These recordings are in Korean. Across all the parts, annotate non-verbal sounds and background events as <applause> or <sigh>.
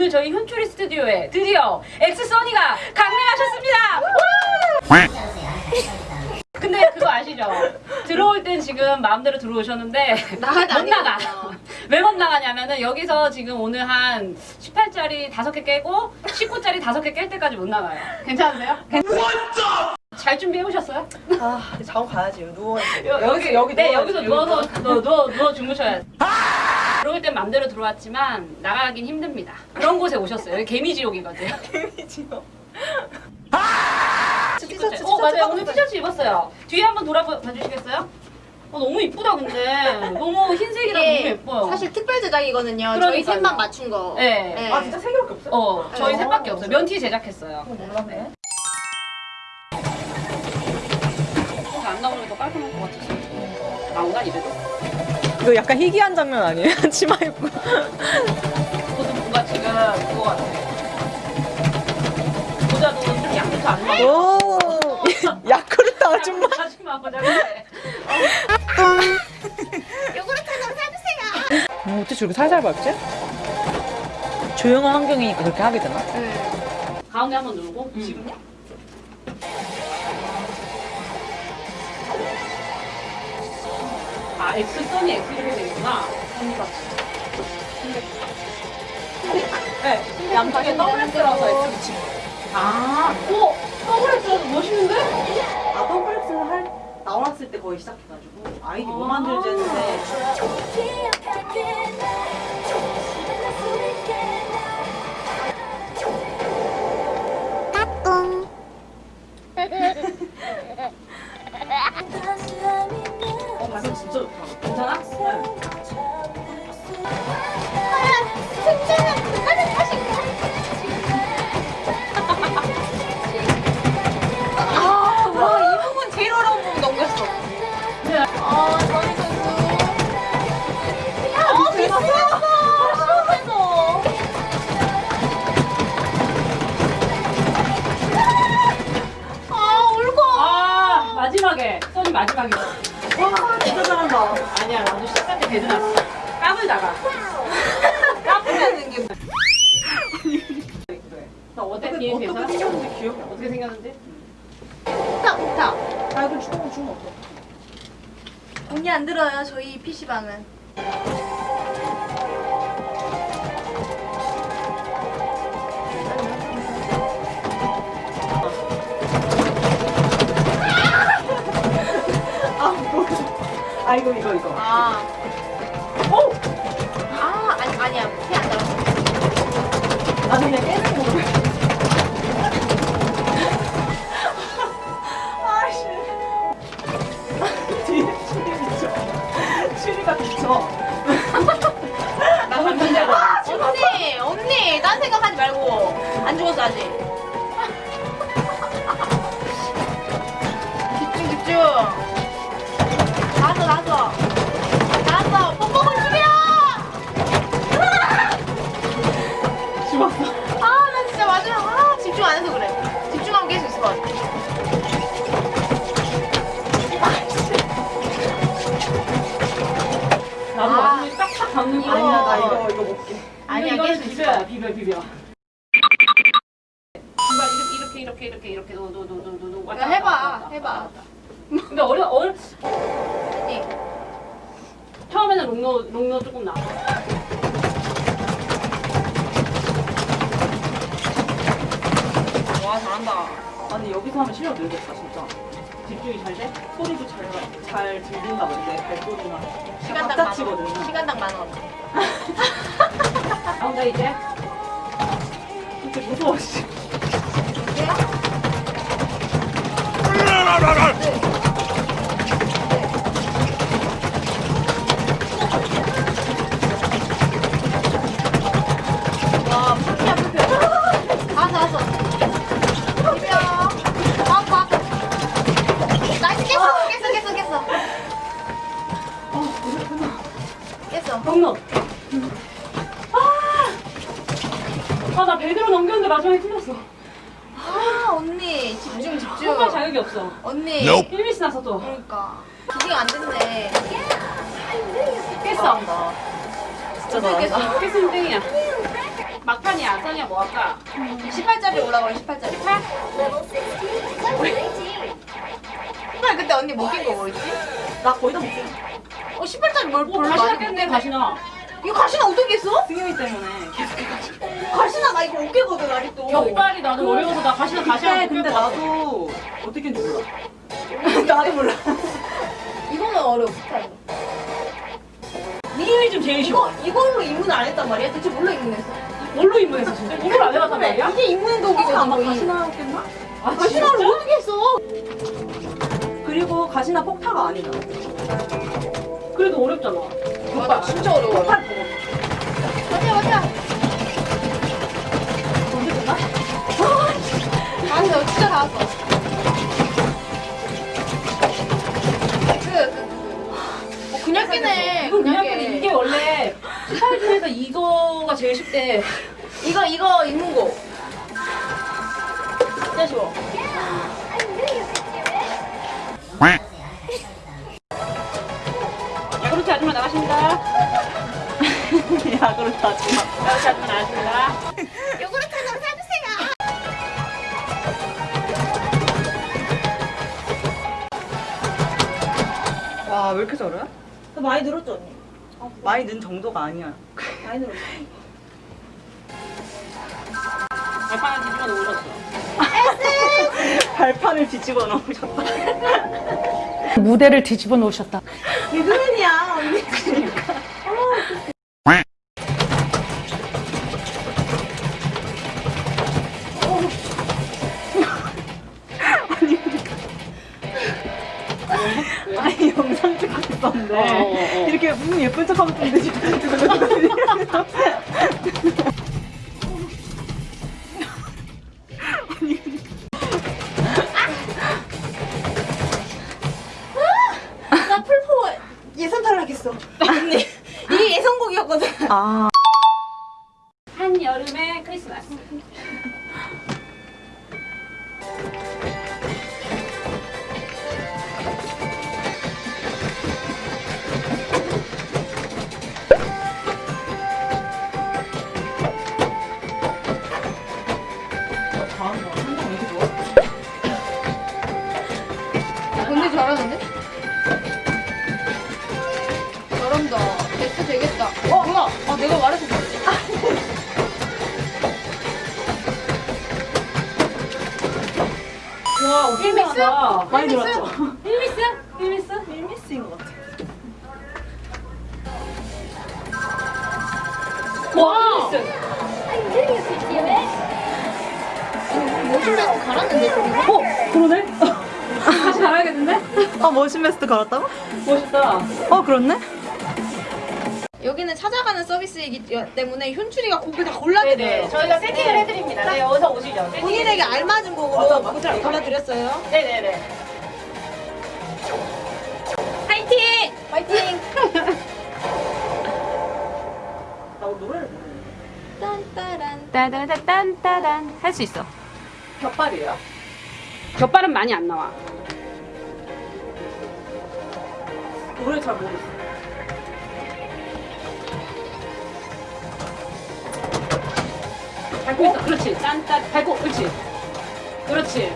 오늘 저희 현초리 스튜디오에 드디어 엑스써니가 강림하셨습니다. 근데 그거 아시죠? 들어올 땐 지금 마음대로 들어오셨는데 나가도 못안 나가. 왜 못 나가냐면은 여기서 지금 오늘 한 18짜리 5개 깨고 19짜리 5개 깰 때까지 못 나가요. 괜찮으세요? 잘 준비해 오셨어요? 아, 자고 가야지. 누워. 여기 여기 네 누워야지, 여기서 여기 누워서 누워 누워, 누워 주무셔야 돼. 들어올 땐 맘대로 들어왔지만 나가긴 힘듭니다. 그런 곳에 오셨어요. 여기 개미지옥이거든요. <laughs> 지금. 티셔츠, 어 맞아요 오늘 티셔츠 입었어요 뒤에 한번 돌아봐 주시겠어요? 어, 너무 이쁘다 근데 너무 흰색이라 너무 예뻐요 사실 특별 제작이거든요. 저희 그러니까요. 셋만 맞춘 거. 네. 아, 진짜 세 개밖에 없어요? 어 저희 어. 셋밖에 없어요 면티 제작했어요 어, 몰랐네. 어, 안 나오는 게더 깔끔할 것 같아서 나온가 이래도? 이거 약간 희귀한 장면 아니에요? <laughs> 치마 입고. 저도 뭔가 지금 그거 같아 모자도 좀 양부터 안 오! <laughs> 야쿠르트 아줌마. <laughs> 아줌마 모자 같아 요구르트 좀 사주세요. 음, 어째 저렇게 살살 밟지? 조용한 환경이니까 그렇게 하게 되나? 네. 가운데 한번 누르고 지금요? 아 X 써니 X 이렇게 되겠구나 네. 양쪽에 더블 X라서 X 붙인 거. 아, 오! 더블 X 멋있는데? 아 더블 X를 할 나왔을 때 거의 시작해가지고 아이디 뭐 만들지 했는데 진짜 좋다 괜찮아? 뒤에 어떻게 괜찮아? 생겼는지 기억이 안 어떻게? 좋다, 좋다. 나. 아 이거 주먹 주먹 없어 돈이 안 들어요, 저희 PC방은. 아 이거 이거 이거 아. 오! 아, 아니, 아니야. 나. 와 잘한다. 아니 여기서 하면 실력 늘겠다 진짜 집중이 잘 돼? 소리도 잘, 잘 들린다 근데 발소리나 시간당 만 원. 시간당 만 원. 나온다 이제. 진짜 무서워 씨 와, 깼어. 진짜 어떻게 잘한다 깼어? 깼으면 땡이야. 막판이야. 써니야 뭐 할까? 18짜리 올라가요 18짜리 8? 정말 그때 언니 못낀거 뭐였지? 나 거의 다 못해. 어 18짜리 뭘 오, 별로 많이 깼네, 가시나. 이거 가시나 어떻게 했어? 승현이 때문에 계속 해가지고. 가시나 나 이거 어깨거든 아직도. 격발이 나도 어려워서 나 가시나 다시 한번 근데. 나도 어떻게 했는지 몰라. <laughs> 나도 몰라. <laughs> 이거는 어려워 스타일 니은이 좀 제일 쉬워. 이거 이걸로 입문 안 했단 말이야? 대체 뭘로 입문했어? 뭘로 입문했어, 진짜? 이걸 안 해봤단 말이야? 이게 입문 독이거든 아마. 가시나 했겠나? 아, 가시나를 진짜? 어떻게 했어? 그리고 가시나 폭타가 아니다. 그래도 어렵잖아. 맞아 진짜 어려워 보고. 맞아 맞아 언제 끝나? 나 진짜 다 왔어 어, 그냥 이게 원래 스타일 중에서 이거가 제일 쉽대. 이거 이거 입문고 진짜 쉬워 야구르트 아줌마 나가십니다. 야, 그렇다. 하지 마. 야구르트 아줌마 나가십니다. 요구르트 좀 사주세요 와, 왜 이렇게 잘해? 많이 늘었죠, 언니? 많이 는 정도가 아니야. 많이 늘었어. 발판을 뒤집어 놓으셨어. 발판을 뒤집어 놓으셨다. 무대를 뒤집어 놓으셨다. 개그맨이야, 언니. 아니, 있었는데. 어, 어, 어. 이렇게 음, 예쁜 척 하고 있는데 지금. 나 풀포 예선 탈락했어 언니 이게 예선곡이었거든 아. 와, 필미스다. 많이 필미스? 늘었죠? 필미스? 필미스? 1미스인 것 같아. 와! 모질라고 갈았는데 저기서? 어? 그러네? <laughs> 다시 가야겠는데? 아, 머신베스트 갈았다고? 멋있다. 어, 그렇네? 여기는 찾아가는 서비스이기 때문에 현출이가 곡을 다 골라드려요 네네. 저희가 세팅을 해드립니다. 네, 어서 오시죠. 본인에게 알맞은 곡으로 곡을 골라드렸어요 네네네. 파이팅! 파이팅! <laughs> 나 노래를 모르는데. 딴따란 할수 있어. 격발이에요? 격발은 많이 안 나와. 노래 잘 모르겠어. 밟고 있어. 그렇지. 딴따 밟고. 그렇지. 그렇지.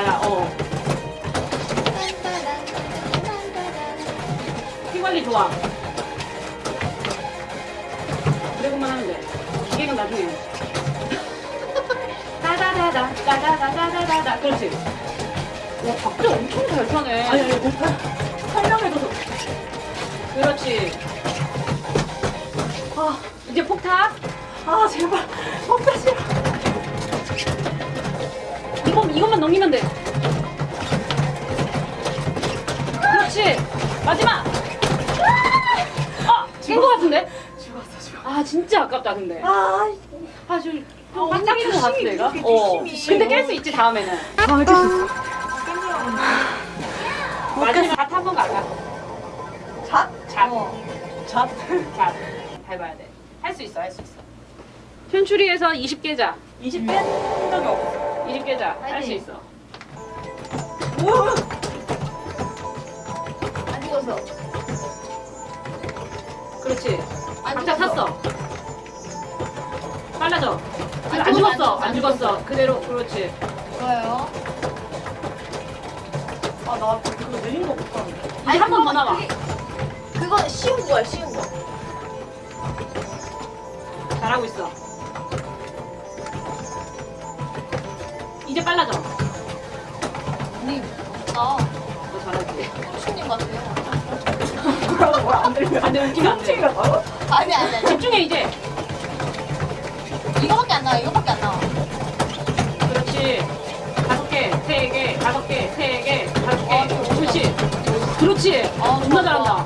이게 다야. 어. 피 관리 좋아. 드래곤만 하면 돼. 기계는 나중에. <laughs> 따다다다, 따다다다다다. 그렇지. 와, 박자 엄청 잘 타네. 아니, 아니, 못 설명해줘서. 그렇지. 아, 이제 폭탄. 아, 제발. 먹다 싫어. 넘기면 돼. 그렇지. 마지막. 아! 깬거 같은데? 아 진짜 아깝다 근데. 아, 아것 같은데 얘가? 이렇게 어. 근데 깰 수 있지 다음에는. 다음에 깰수 있어. 마지막 잣 한번 가자. 잣? 잣. 잣? <laughs> 잣. 밟아야 돼. 할 수 있어 할 수 있어. 현추리에서 20개자. 20뺀 적이 없어. 20개자. 할 수. 있어. 우와. 안 죽었어. 그렇지. 안 각자 죽었어. 탔어. 빨라져. 안 안, 죽었어, 죽었어. 안안 죽었어. 그대로 그렇지. 좋아요. 아, 나 그거 느린 거 못하는데. 이제 한 번 더 나와. 그거 쉬운 거야, 쉬운 거. 잘하고 있어. 이제 빨라져. 언니, 아, 너 잘하지. 홍수님 같아요. 뭐라고 뭘안 들려. 안 돼, 웃기면 안 돼. 나와? 아니, 아니, 아니. 집중해, 이제. 이거밖에 안 나와, 이거밖에 안 나와. 그렇지. 다섯 개, 세 개, 다섯 개, 세 개, 다섯 개. 그렇지. 그렇지. 아, 존나 잘한다.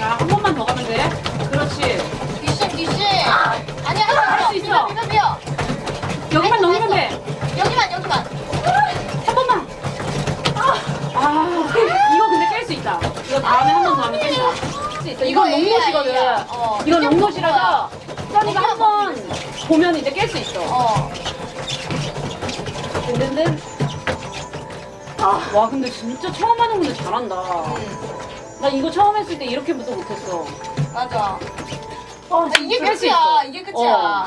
야, 한 번만 더 가면 돼. 이건 이거 롱롯이거든. 어, 이건 롱롯이라서 써니가 한 번 보면 이제 깰 수 있어. 어. 든든든. 아, 와, 근데 진짜 처음 하는 분들 잘한다. 응, 나 이거 처음 했을 때 이렇게부터 못했어. 맞아. 아, 아, 이게 끝이야. 이게 끝이야. 어.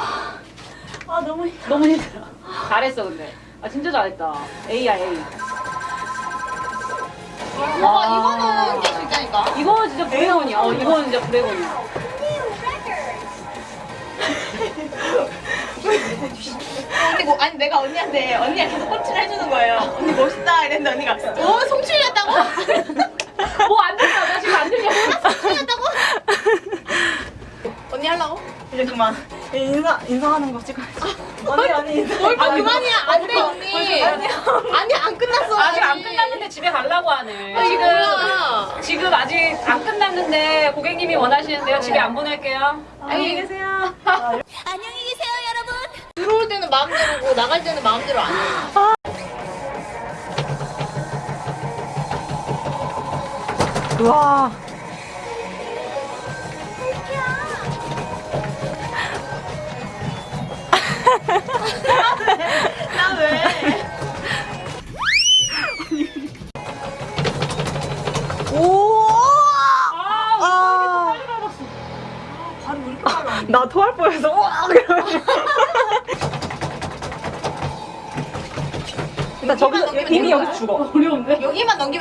아, 너무 힘들어. 너무 힘들어. 잘했어, 근데. 아, 진짜 잘했다. A야, A. 봐봐, 이거는 있다니까. 이거 진짜 브레곤이야. 어, 이거는 진짜 브레곤이야. 언니 뭐 아니 내가 언니한테 언니가 계속 펀치를 해주는 거예요. 언니 멋있다 이랬는데 언니가 오 송출이었다고? 뭐안 들려. 나 지금 안 들려. 송출이었다고? 언니 하려고? 이제 그만. 인사, 인사하는 거 찍어야지. 언니, 언니, 인사. 뭘또 아, 그만이야 안돼 언니. 아니 안 끝났어. 아직 안 끝났는데 집에 가려고 하네. 아, 지금 뭐야? 지금 아직 안 끝났는데 고객님이 원하시는데요. 집에 안 보낼게요. 안녕히 계세요. 들어올 때는 마음대로고 나갈 때는 마음대로 안 해. 우와.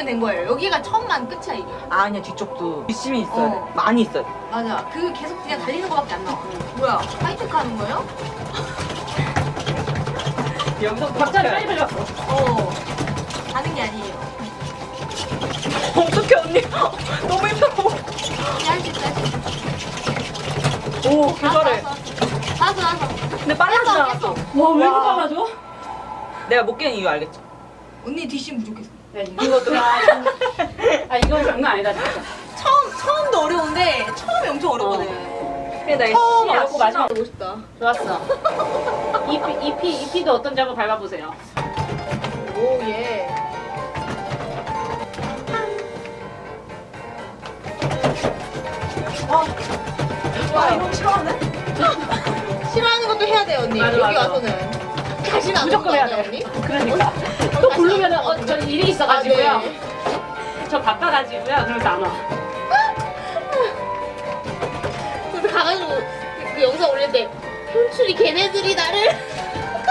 된 거예요. 여기가 처음만 끝이야 이게. 아니야 뒤쪽도 열심히 있어야 어. 돼. 많이 있어야 돼. 맞아. 그 계속 그냥 달리는 거밖에 안 나와. 뭐야? 하이테크 하는 거예요? <laughs> 여기서 박자를 빨리 빨리 왔어. 어. 가는 게 아니에요. 어떡해 언니. <laughs> 너무 힘들어. 할수 있어. 할수 있어. 오 그거를. 나도 나도. 근데 빨라지지 깼어, 않았어. 와, 왜 이렇게 와. 빨라져? 내가 못 깨는 이유 알겠죠? 언니 뒷심 부족했어. 야, 이것도. 아, 이건 장난 아니다, 진짜. 처음 처음도 어려운데 처음이 엄청 어렵거든. 나 처음 씨, 어렵고 마지막 보고 싶다. 좋았어. EP, EP, EP도 어떤지 한번 밟아보세요. 오 예. 아, 이거 싫어하네? <laughs> 싫어하는 것도 해야 돼 언니. 맞아, 여기 맞아. 와서는 다시는 안 무조건 해야 거 돼. 언니? 그러니까. 또 부르면 은, 어, 저 일이 있어가지고요. 아, 네. 저 바빠가지고요. 그래서 안 와. 그래서 가가지고 그, 그 영상 올릴 때 현출이 걔네들이 나를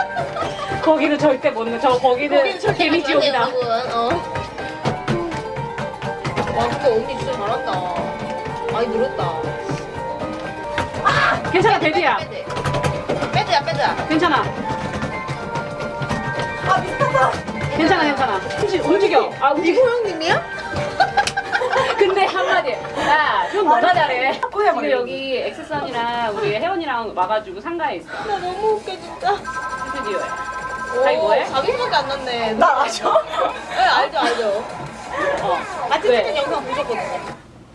<laughs> 거기는 절대 못 넣어. 저 거기는 거기는 절대 개미 가지 마세요, 지옥이다. 여러분. 어. 와 근데 언니 진짜 잘한다. 많이 늘었다. 괜찮아, 데뷔야. 빼드. 빼드야 빼드야. 괜찮아. 아 미쳤다. 괜찮아 괜찮아. 혹시 움직여. 아 움직여. 이호 형님이야? <laughs> 근데 한마디. 야좀 너가 잘해. 지금 여기 엑스선이랑 우리 혜원이랑 와가지고 상가에 있어. 나 너무 웃겨 진짜. 드디어. 자기 뭐해? 자기 생각이 안 났네. 나 아셔? 네 알죠 알죠. 어. 아침 찍은 영상 보셨거든요.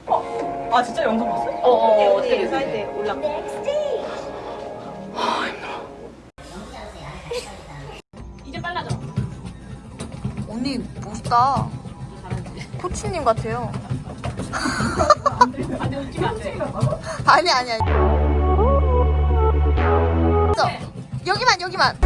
어. 아 진짜 영상 봤어? 어, 어, 어, 어떻게 됐어? 올라. 귀엽다. 코치님 같아요. <laughs> 아니 아니 아니. 여기만 여기만.